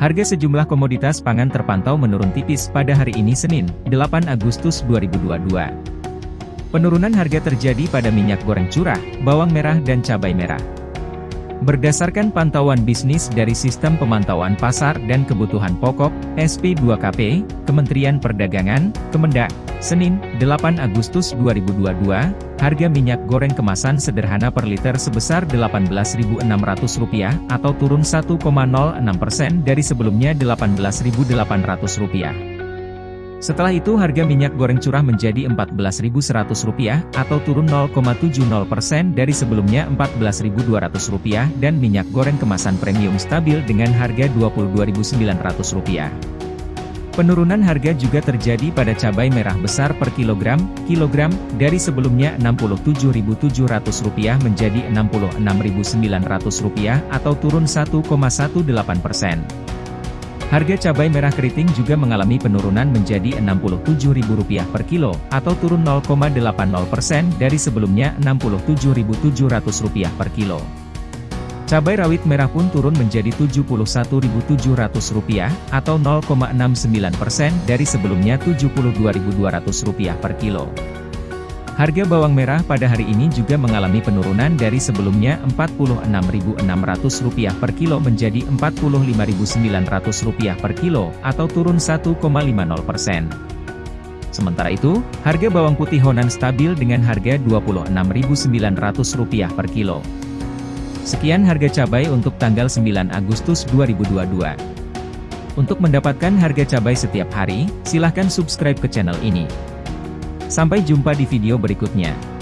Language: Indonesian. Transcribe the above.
Harga sejumlah komoditas pangan terpantau menurun tipis pada hari ini Senin, 8 Agustus 2022. Penurunan harga terjadi pada minyak goreng curah, bawang merah dan cabai merah. Berdasarkan pantauan bisnis dari Sistem Pemantauan Pasar dan Kebutuhan Pokok, SP2KP, Kementerian Perdagangan, Kemendak, Senin, 8 Agustus 2022, harga minyak goreng kemasan sederhana per liter sebesar Rp18.600 atau turun 1,06% dari sebelumnya Rp18.800. Setelah itu harga minyak goreng curah menjadi Rp14.100 atau turun 0,70% dari sebelumnya Rp14.200 dan minyak goreng kemasan premium stabil dengan harga Rp22.900. Penurunan harga juga terjadi pada cabai merah besar per kilogram, kilogram, dari sebelumnya Rp67.700 menjadi Rp66.900 atau turun 1,18%. Harga cabai merah keriting juga mengalami penurunan menjadi Rp67.000 per kilo, atau turun 0,80% dari sebelumnya Rp67.700 per kilo. Cabai rawit merah pun turun menjadi Rp71.700, atau 0,69% dari sebelumnya Rp72.200 per kilo. Harga bawang merah pada hari ini juga mengalami penurunan dari sebelumnya Rp46.600 per kilo menjadi Rp45.900 per kilo, atau turun 1,50%. Sementara itu, harga bawang putih Honan stabil dengan harga Rp26.900 per kilo. Sekian harga cabai untuk tanggal 9 Agustus 2022. Untuk mendapatkan harga cabai setiap hari, silahkan subscribe ke channel ini. Sampai jumpa di video berikutnya.